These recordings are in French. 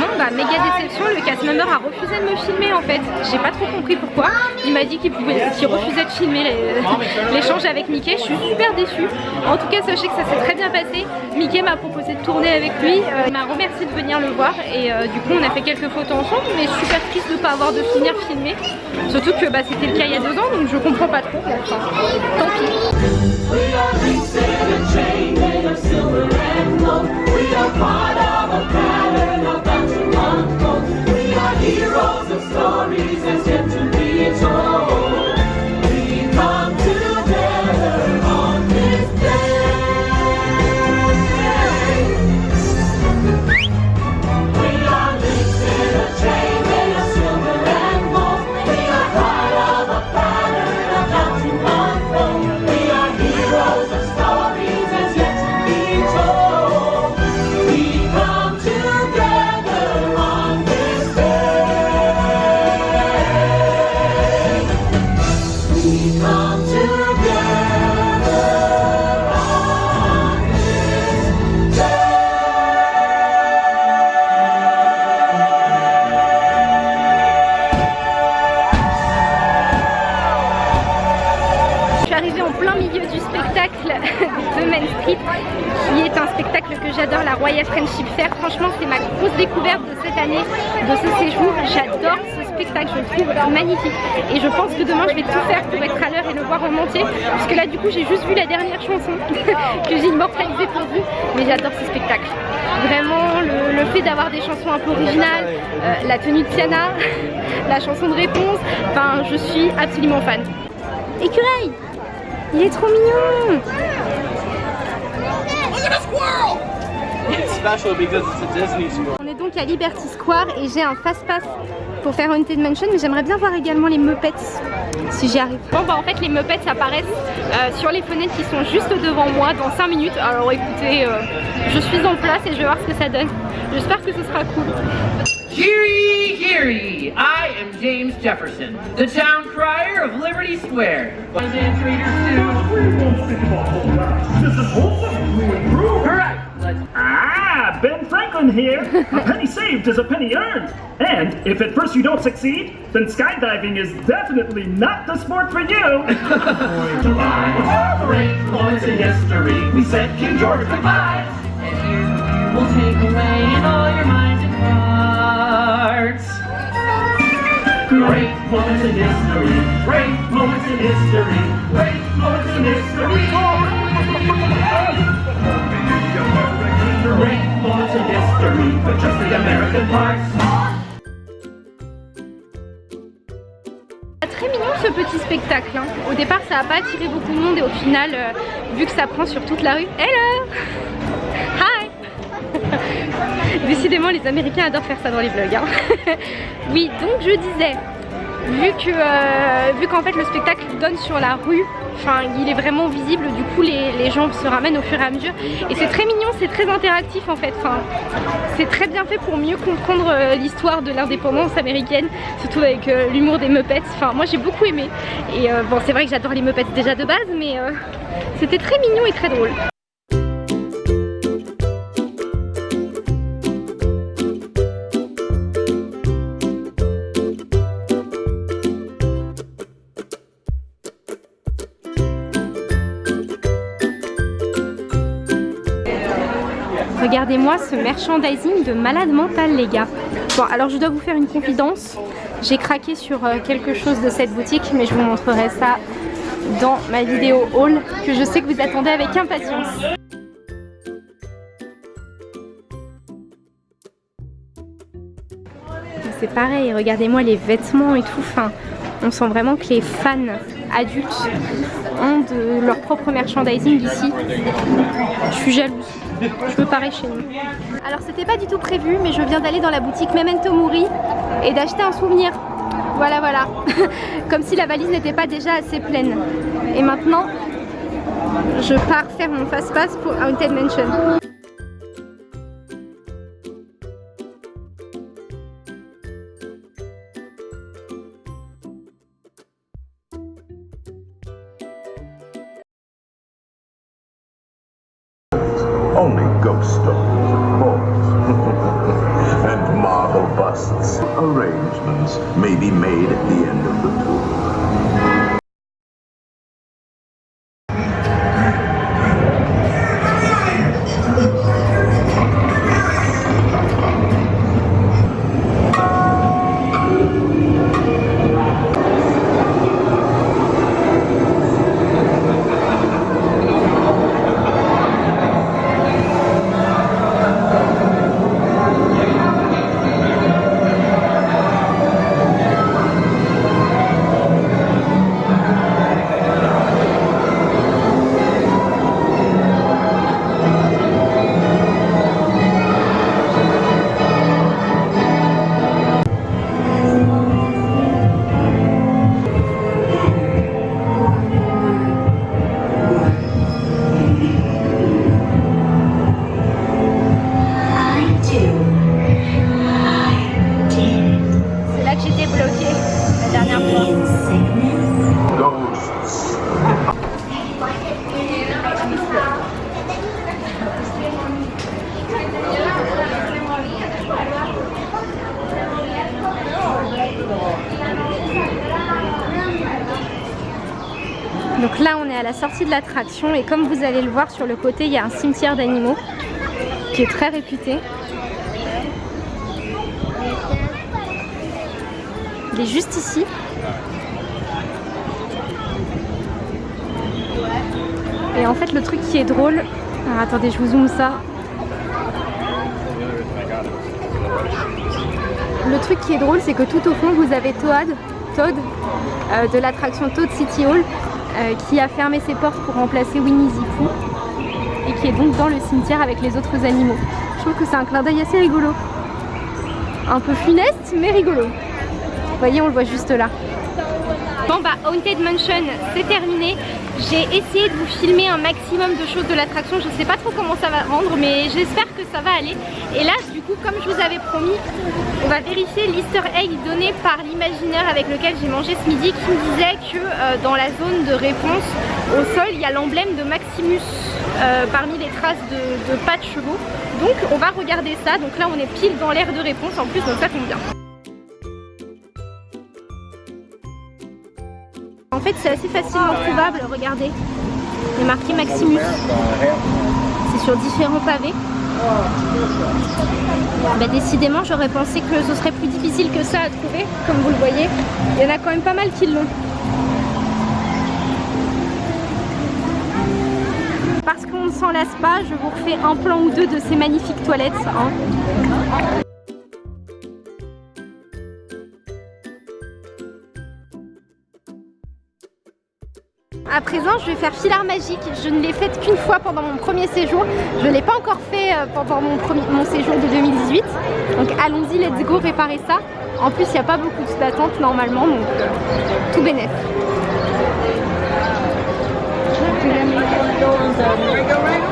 finalement, bah, méga déception, le cast member a refusé de me filmer en fait. J'ai pas trop compris pourquoi. Il m'a dit qu'il refusait de filmer l'échange avec Mickey. Je suis super déçue. En tout cas, sachez que ça s'est très bien passé. Mickey m'a proposé de tourner avec lui. Euh, il m'a remercié de venir le voir et euh, du coup, on a fait quelques photos ensemble. Mais super triste de pas avoir de finir filmé. Surtout que bah, c'était le cas il y a deux ans, donc je comprends pas trop. Tant pis. Royal Friendship Fair. Franchement, c'est ma grosse découverte de cette année, de ce séjour. J'adore ce spectacle, je le trouve magnifique. Et je pense que demain, je vais tout faire pour être à l'heure et le voir en entier. Parce que là, du coup, j'ai juste vu la dernière chanson que j'ai immortalisée pour vous. Mais j'adore ce spectacle. Vraiment, le, fait d'avoir des chansons un peu originales, euh, la tenue de Tiana, la chanson de réponse, enfin, je suis absolument fan. Écureuil Il est trop mignon on est donc à Liberty Square et j'ai un fast-pass pour faire Haunted Mansion mais j'aimerais bien voir également les Muppets si j'y arrive. Bon bah en fait les Muppets apparaissent euh, sur les fenêtres qui sont juste devant moi dans 5 minutes alors écoutez euh, je suis en place et je vais voir ce que ça donne. J'espère que ce sera cool. Heary, heary! I am James Jefferson, the town crier of Liberty Square. This is wholesome, Correct. Ah, Ben Franklin here. a penny saved is a penny earned. And if at first you don't succeed, then skydiving is definitely not the sport for you. Great moments in history. We said King George goodbye. And here we'll take away in all your minds and hearts. Great moments in history. Great moments in history. Great moments in history. Très mignon ce petit spectacle. Hein. Au départ ça n'a pas attiré beaucoup de monde et au final, euh, vu que ça prend sur toute la rue, hello Hi Décidément les Américains adorent faire ça dans les vlogs. Hein. oui donc je disais, vu que euh, vu qu'en fait le spectacle donne sur la rue enfin il est vraiment visible. Du coup les, gens se ramènent au fur et à mesure. Et c'est très mignon c'est très interactif en fait. C'est très bien fait pour mieux comprendre euh, l'histoire de l'indépendance américaine surtout avec euh, l'humour des Muppets. Moi j'ai beaucoup aimé. Et bon c'est vrai que j'adore les Muppets déjà de base mais c'était très mignon et très drôle Regardez-moi ce merchandising de malade mental les gars. Bon alors je dois vous faire une confidence. J'ai craqué sur euh, quelque chose de cette boutique mais je vous montrerai ça dans ma vidéo haul que je sais que vous attendez avec impatience. C'est pareil, regardez-moi les vêtements et tout. On sent vraiment que les fans adultes ont de leur propre merchandising ici. Je suis jalouse. Je veux pareil chez nous. Alors c'était pas du tout prévu mais je viens d'aller dans la boutique Memento Mori et d'acheter un souvenir. Voilà voilà. Comme si la valise n'était pas déjà assez pleine. Et maintenant je pars faire mon fast-pass pour Haunted Mansion. Only ghost stories, of course. and marble busts. Arrangements may be made at the end of the tour. L'attraction et comme vous allez le voir sur le côté il y a un cimetière d'animaux qui est très réputé. Il est juste ici. Et en fait le truc qui est drôle, alors attendez je vous zoome ça. Le truc qui est drôle c'est que tout au fond vous avez Toad, Toad euh, de l'attraction Toad City Hall euh, qui a fermé ses portes pour remplacer Winnie Pooh et qui est donc dans le cimetière avec les autres animaux. Je trouve que c'est un clin d'œil assez rigolo. Un peu funeste mais rigolo. Vous voyez on le voit juste là. Bon bah Haunted Mansion c'est terminé. J'ai essayé de vous filmer un maximum de choses de l'attraction. Je sais pas trop comment ça va rendre mais j'espère que ça va aller. Et là du coup comme je vous avais promis on va vérifier l'easter egg donné par l'imaginaire avec lequel j'ai mangé ce midi qui me disait que euh, dans la zone de réponse au sol il y a l'emblème de Maximus euh, parmi les traces de, de pas de chevaux. Donc on va regarder ça. Donc là on est pile dans l'air de réponse en plus donc ça tombe bien. En fait c'est assez facilement trouvable, regardez. Il est marqué Maximus. C'est sur différents pavés. Bah, décidément j'aurais pensé que ce serait plus difficile que ça à trouver, comme vous le voyez. Il y en a quand même pas mal qui l'ont. Parce qu'on ne s'en lasse pas, je vous refais un plan ou deux de ces magnifiques toilettes. hein. À présent, je vais faire Filard Magique. Je ne l'ai faite qu'une fois pendant mon premier séjour. Je ne l'ai pas encore fait euh, pendant mon, premier, séjour de 2018. Donc allons-y, let's go réparer ça. En plus, il n'y a pas beaucoup d'attente normalement, donc euh, tout bénef. Comme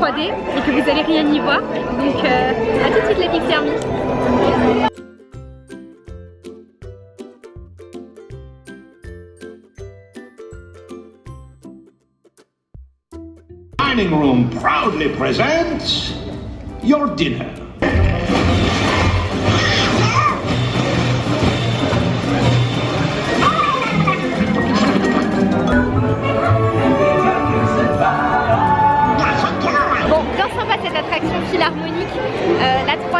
3D et que vous allez rien y voir. Donc euh, à tout de suite les Thermi. dining room proudly presents your dinner.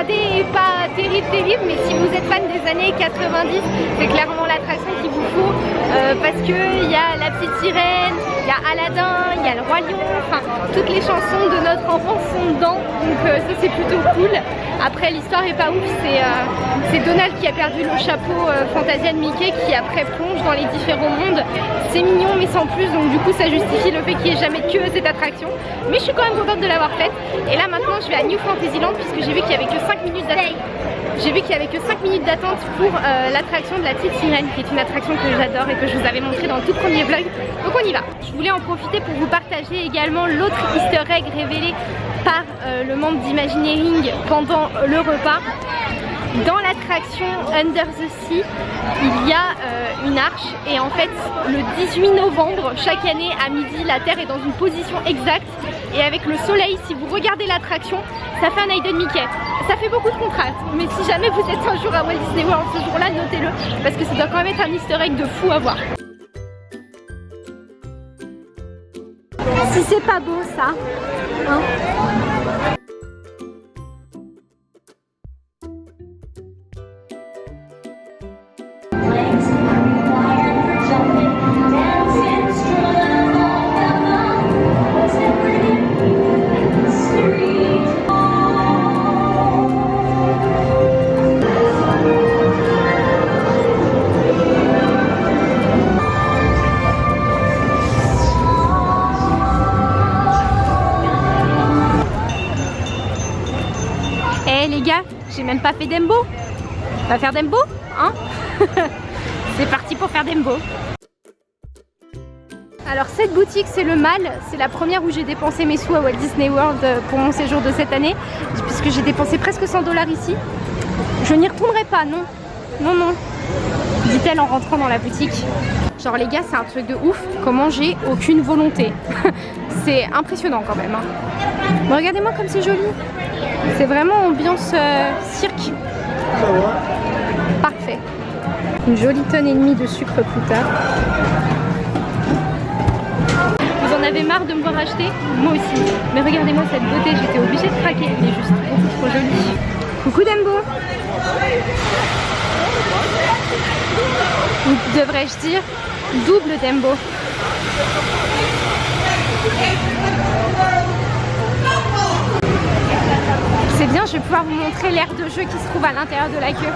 3D est pas terrible, terrible, mais si vous êtes fan des années 90, c'est clairement l'attraction qu'il vous faut euh, parce que il y a la petite sirène, y a Aladdin, il y a le roi lion, enfin toutes les chansons de notre enfance sont dedans, donc euh, ça c'est plutôt cool. Après l'histoire est pas ouf, c'est euh, c'est Donald qui a perdu le chapeau euh, Fantasia de Mickey qui après plonge dans les différents mondes. C'est mignon mais sans plus, donc du coup ça justifie le fait qu'il n'y ait jamais que cette attraction. Mais je suis quand même contente de l'avoir faite. Et là maintenant je vais à New Fantasyland puisque j'ai vu qu'il y avait que 5 minutes d'attente. J'ai vu qu'il y avait que 5 minutes d'attente pour euh, l'attraction de la petite sirène qui est une attraction que j'adore et que je vous avais montré dans le tout premier vlog. Donc on y va. Je voulais en profiter pour vous partager également l'autre easter egg révélé par euh, le membre d'Imagineering pendant le repas. Dans l'attraction Under the Sea, il y a euh, une arche et en fait le 18 novembre chaque année à midi la Terre est dans une position exacte et avec le soleil si vous regardez l'attraction ça fait un Hayden Mickey. Ça fait beaucoup de contraste mais si jamais vous êtes un jour à Walt Disney World ce jour-là notez-le parce que ça doit quand même être un easter egg de fou à voir. Si c'est pas beau ça, hein même pas fait d'embo. On va faire d'embo, hein C'est parti pour faire d'embo. Alors cette boutique c'est le mal, c'est la première où j'ai dépensé mes sous à Walt Disney World euh, pour mon séjour de cette année, puisque j'ai dépensé presque 100 dollars ici. Je n'y retournerai pas, non, non, non, dit-elle en rentrant dans la boutique. Genre les gars c'est un truc de ouf, comment j'ai aucune volonté. c'est impressionnant quand même. hein. Regardez-moi comme c'est joli. C'est vraiment ambiance euh, cirque. Parfait. Une jolie tonne et demie de sucre plus tard. Vous en avez marre de me voir acheter Moi aussi. Mais regardez-moi cette beauté, j'étais obligée de craquer. Elle est juste beaucoup trop jolie. Coucou Dembo devrais-je dire double Dembo C'est bien, je vais pouvoir vous montrer l'aire de jeu qui se trouve à l'intérieur de la queue.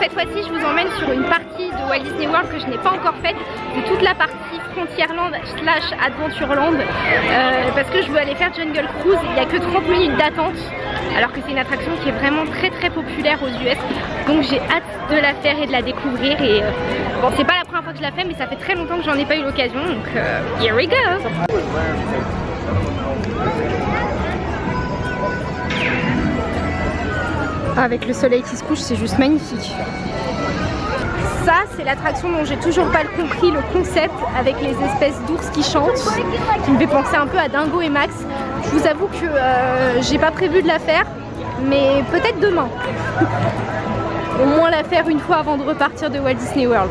Cette fois-ci, je vous emmène sur une partie de Walt Disney World que je n'ai pas encore faite. C'est toute la partie Frontierland slash Adventureland. Euh, parce que je veux aller faire Jungle Cruise. Il n'y a que 30 minutes d'attente. Alors que c'est une attraction qui est vraiment très très populaire aux US. Donc j'ai hâte de la faire et de la découvrir. Et euh, bon, c'est pas la première fois que je la fais, mais ça fait très longtemps que j'en ai pas eu l'occasion. Donc euh, here we go! Avec le soleil qui se couche, c'est juste magnifique. Ça, c'est l'attraction dont j'ai toujours pas compris le concept avec les espèces d'ours qui chantent, qui me fait penser un peu à Dingo et Max. Je vous avoue que euh, j'ai pas prévu de la faire, mais peut-être demain. Au moins la faire une fois avant de repartir de Walt Disney World.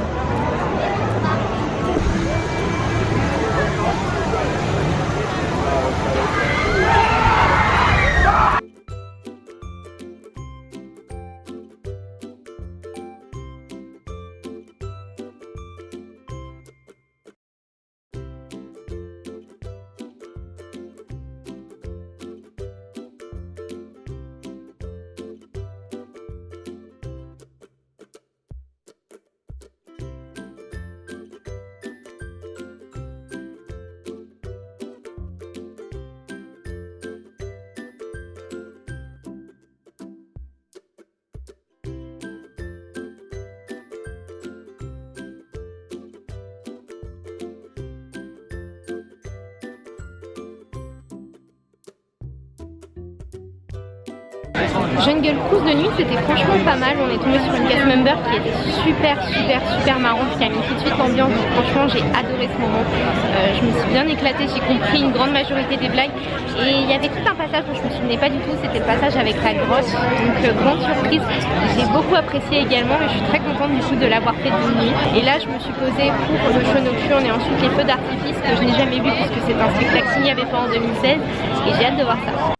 Jungle Cruise de nuit c'était franchement pas mal, on est tombé sur une cast member qui était super super super marrante, qui a mis tout de suite l'ambiance, franchement j'ai adoré ce moment, euh, je me suis bien éclatée, j'ai compris une grande majorité des blagues. Et il y avait tout un passage dont je me souvenais pas du tout, c'était le passage avec la grosse, donc euh, grande surprise, j'ai beaucoup apprécié également et je suis très contente du coup de l'avoir fait de nuit. Et là je me suis posée pour le show nocturne et ensuite les feux d'artifice que je n'ai jamais vu puisque c'est un spectacle qu'il n'y avait pas en 2016 et j'ai hâte de voir ça.